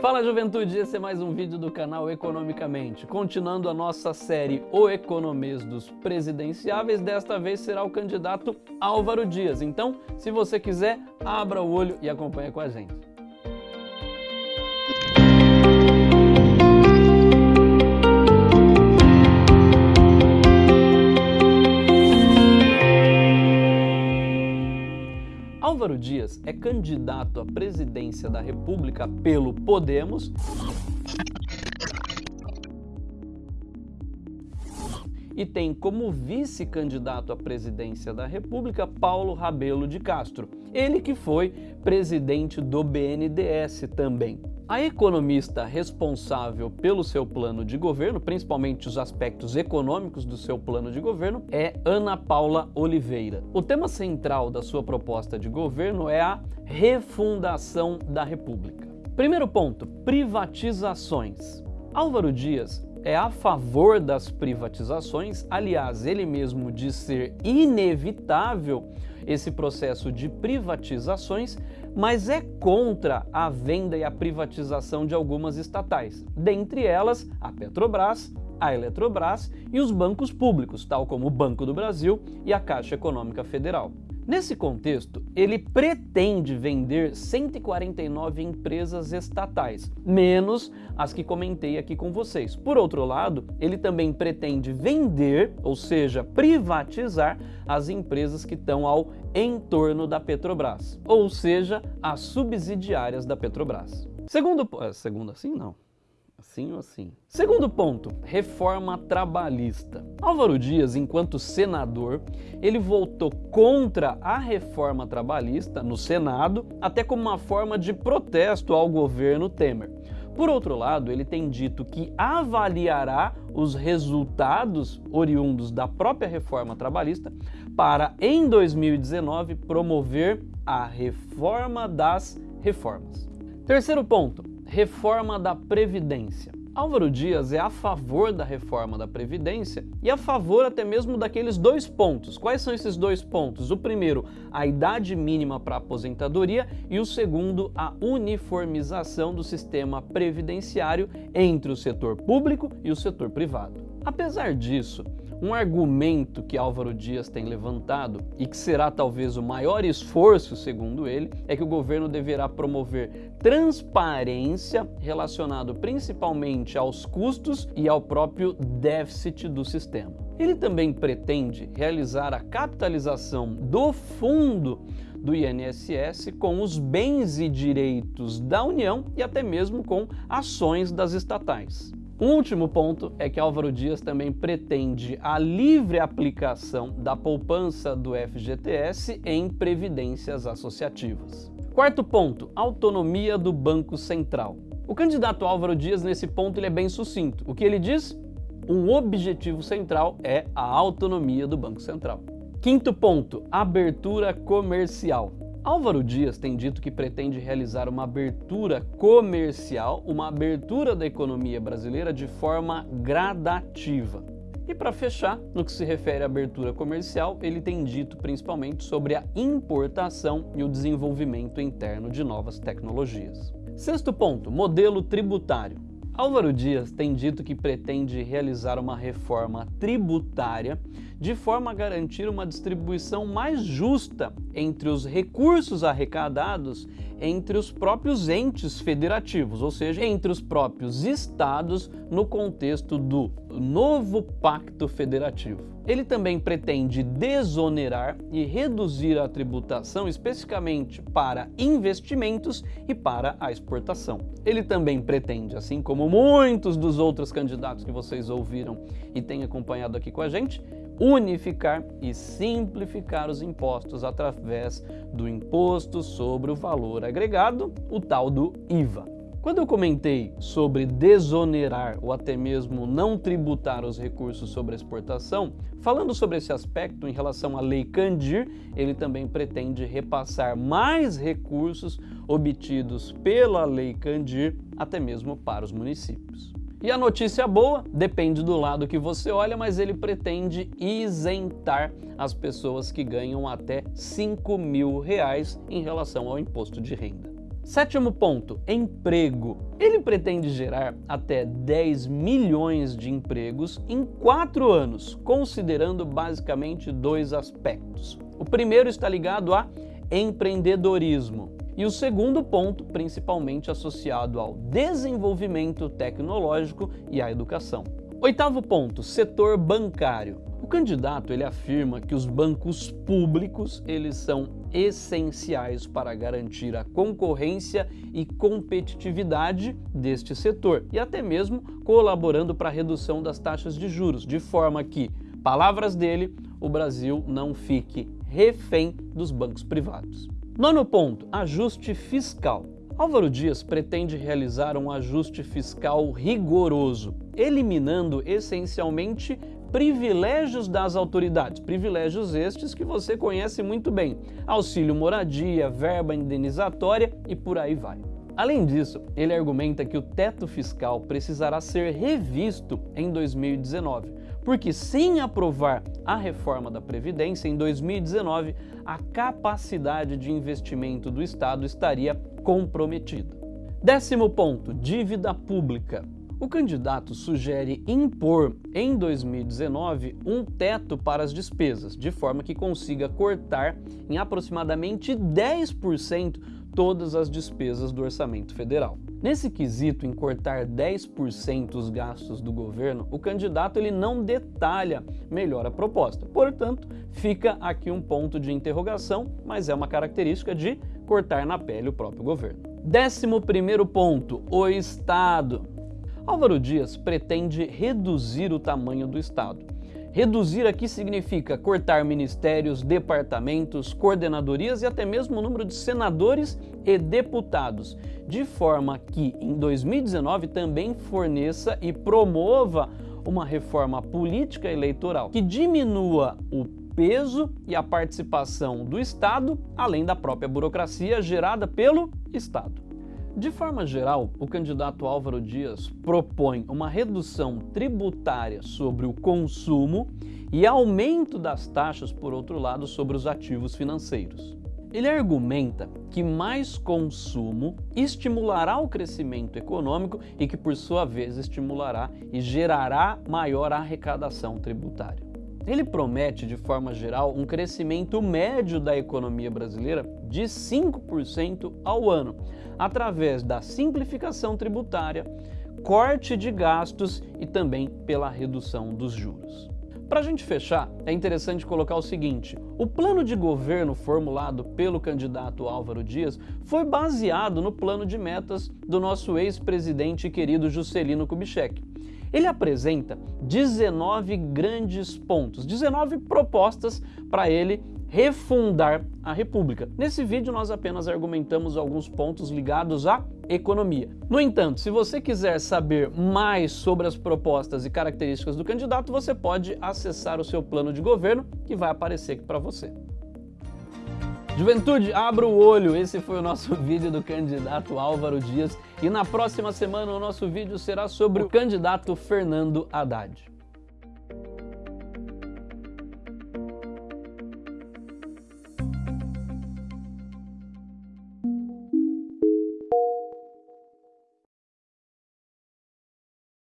Fala juventude, esse é mais um vídeo do canal Economicamente. Continuando a nossa série O Economês dos Presidenciáveis, desta vez será o candidato Álvaro Dias. Então, se você quiser, abra o olho e acompanhe com a gente. É candidato à presidência da República pelo Podemos e tem como vice-candidato à presidência da República Paulo Rabelo de Castro, ele que foi presidente do BNDES também. A economista responsável pelo seu plano de governo, principalmente os aspectos econômicos do seu plano de governo, é Ana Paula Oliveira. O tema central da sua proposta de governo é a refundação da República. Primeiro ponto, privatizações. Álvaro Dias é a favor das privatizações, aliás, ele mesmo diz ser inevitável esse processo de privatizações, mas é contra a venda e a privatização de algumas estatais, dentre elas a Petrobras, a Eletrobras e os bancos públicos, tal como o Banco do Brasil e a Caixa Econômica Federal. Nesse contexto, ele pretende vender 149 empresas estatais, menos as que comentei aqui com vocês. Por outro lado, ele também pretende vender, ou seja, privatizar as empresas que estão ao entorno da Petrobras, ou seja, as subsidiárias da Petrobras. Segundo, eh, segundo assim não. Assim ou assim? Segundo ponto, reforma trabalhista. Álvaro Dias, enquanto senador, ele votou contra a reforma trabalhista no Senado, até como uma forma de protesto ao governo Temer. Por outro lado, ele tem dito que avaliará os resultados oriundos da própria reforma trabalhista para, em 2019, promover a reforma das reformas. Terceiro ponto, reforma da Previdência. Álvaro Dias é a favor da reforma da Previdência e a favor até mesmo daqueles dois pontos. Quais são esses dois pontos? O primeiro, a idade mínima para aposentadoria e o segundo, a uniformização do sistema previdenciário entre o setor público e o setor privado. Apesar disso, um argumento que Álvaro Dias tem levantado e que será talvez o maior esforço, segundo ele, é que o governo deverá promover transparência relacionado principalmente aos custos e ao próprio déficit do sistema. Ele também pretende realizar a capitalização do fundo do INSS com os bens e direitos da União e até mesmo com ações das estatais. Um último ponto é que Álvaro Dias também pretende a livre aplicação da poupança do FGTS em previdências associativas. Quarto ponto, autonomia do Banco Central. O candidato Álvaro Dias, nesse ponto, ele é bem sucinto. O que ele diz? Um objetivo central é a autonomia do Banco Central. Quinto ponto, abertura comercial. Álvaro Dias tem dito que pretende realizar uma abertura comercial, uma abertura da economia brasileira de forma gradativa. E para fechar, no que se refere à abertura comercial, ele tem dito principalmente sobre a importação e o desenvolvimento interno de novas tecnologias. Sexto ponto, modelo tributário. Álvaro Dias tem dito que pretende realizar uma reforma tributária de forma a garantir uma distribuição mais justa entre os recursos arrecadados entre os próprios entes federativos, ou seja, entre os próprios estados no contexto do novo pacto federativo. Ele também pretende desonerar e reduzir a tributação especificamente para investimentos e para a exportação. Ele também pretende, assim como muitos dos outros candidatos que vocês ouviram e têm acompanhado aqui com a gente, unificar e simplificar os impostos através do Imposto sobre o Valor Agregado, o tal do IVA. Quando eu comentei sobre desonerar ou até mesmo não tributar os recursos sobre a exportação, falando sobre esse aspecto em relação à Lei Candir, ele também pretende repassar mais recursos obtidos pela Lei Candir até mesmo para os municípios. E a notícia boa depende do lado que você olha, mas ele pretende isentar as pessoas que ganham até 5 mil reais em relação ao imposto de renda. Sétimo ponto, emprego. Ele pretende gerar até 10 milhões de empregos em quatro anos, considerando basicamente dois aspectos. O primeiro está ligado a empreendedorismo. E o segundo ponto, principalmente associado ao desenvolvimento tecnológico e à educação. Oitavo ponto, setor bancário. O candidato ele afirma que os bancos públicos eles são essenciais para garantir a concorrência e competitividade deste setor e até mesmo colaborando para a redução das taxas de juros, de forma que, palavras dele, o Brasil não fique refém dos bancos privados. Nono ponto, ajuste fiscal. Álvaro Dias pretende realizar um ajuste fiscal rigoroso, eliminando essencialmente privilégios das autoridades, privilégios estes que você conhece muito bem, auxílio moradia, verba indenizatória e por aí vai. Além disso, ele argumenta que o teto fiscal precisará ser revisto em 2019, porque sem aprovar a reforma da Previdência em 2019, a capacidade de investimento do Estado estaria comprometida. Décimo ponto, dívida pública. O candidato sugere impor em 2019 um teto para as despesas, de forma que consiga cortar em aproximadamente 10% todas as despesas do orçamento federal. Nesse quesito em cortar 10% os gastos do governo, o candidato ele não detalha melhor a proposta. Portanto, fica aqui um ponto de interrogação, mas é uma característica de cortar na pele o próprio governo. Décimo primeiro ponto, o Estado. Álvaro Dias pretende reduzir o tamanho do Estado. Reduzir aqui significa cortar ministérios, departamentos, coordenadorias e até mesmo o número de senadores e deputados, de forma que em 2019 também forneça e promova uma reforma política eleitoral que diminua o peso e a participação do Estado, além da própria burocracia gerada pelo Estado. De forma geral, o candidato Álvaro Dias propõe uma redução tributária sobre o consumo e aumento das taxas, por outro lado, sobre os ativos financeiros. Ele argumenta que mais consumo estimulará o crescimento econômico e que, por sua vez, estimulará e gerará maior arrecadação tributária. Ele promete, de forma geral, um crescimento médio da economia brasileira de 5% ao ano, através da simplificação tributária, corte de gastos e também pela redução dos juros. Para a gente fechar, é interessante colocar o seguinte: o plano de governo formulado pelo candidato Álvaro Dias foi baseado no plano de metas do nosso ex-presidente querido Juscelino Kubitschek. Ele apresenta 19 grandes pontos, 19 propostas para ele refundar a República. Nesse vídeo nós apenas argumentamos alguns pontos ligados à economia. No entanto, se você quiser saber mais sobre as propostas e características do candidato, você pode acessar o seu plano de governo que vai aparecer aqui para você. Juventude, abra o olho, esse foi o nosso vídeo do candidato Álvaro Dias e na próxima semana o nosso vídeo será sobre o candidato Fernando Haddad.